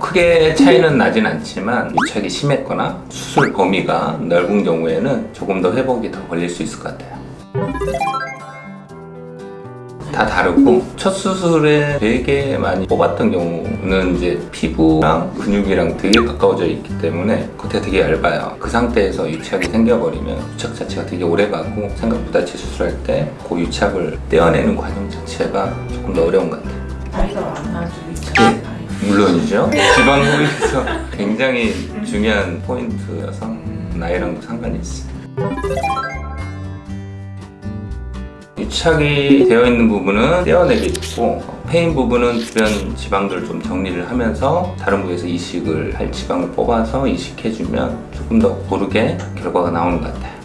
크게 차이는 나진 않지만 유착이 심했거나 수술 범위가 넓은 경우에는 조금 더 회복이 더 걸릴 수 있을 것 같아요. 다 다르고 첫 수술에 되게 많이 뽑았던 경우는 이제 피부랑 근육이랑 되게 가까워져 있기 때문에 겉에 되게 얇아요. 그 상태에서 유착이 생겨버리면 유착 자체가 되게 오래 가고 생각보다 재수술할 때 그 유착을 떼어내는 과정 자체가 조금 더 어려운 것 같아요 물론이죠. 지방 흡입에서 굉장히 중요한 포인트여서 나이랑도 상관이 있어요. 유착이 되어 있는 부분은 떼어내겠고 페인 부분은 주변 지방들 좀 정리를 하면서 다른 부위에서 이식을 할 지방을 뽑아서 이식해주면 조금 더 고르게 결과가 나오는 것 같아요